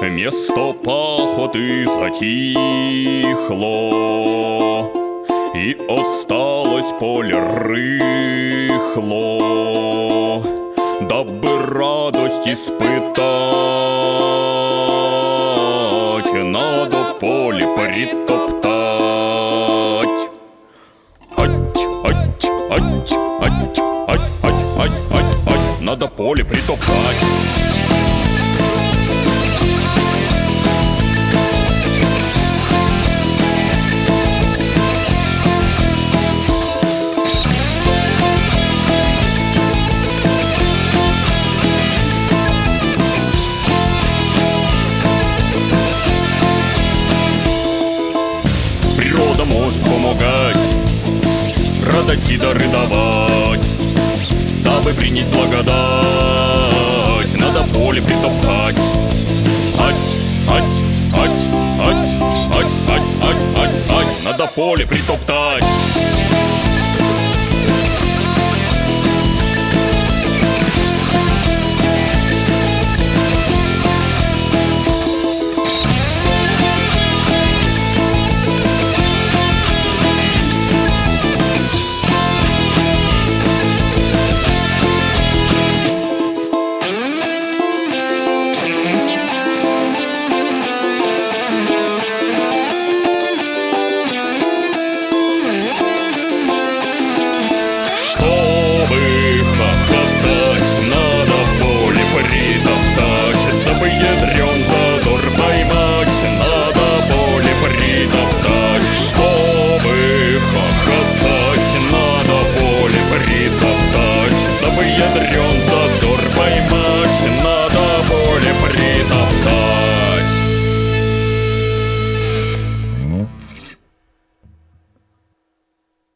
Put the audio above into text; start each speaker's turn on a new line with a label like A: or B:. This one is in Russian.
A: Место пахоты затихло И осталось поле рыхло. Дабы радость испытать Надо поле притоптать. Ать, ать, ать, ать, ать, ать, ать, ать, ать Надо поле притоптать Природа может помогать Радости дары давать Дабы принять благодать Надо поле притоптать Ать, ать, ать, ать, ать, ать, ать, ать, ать Надо поле притоптать ядрен задор поймать,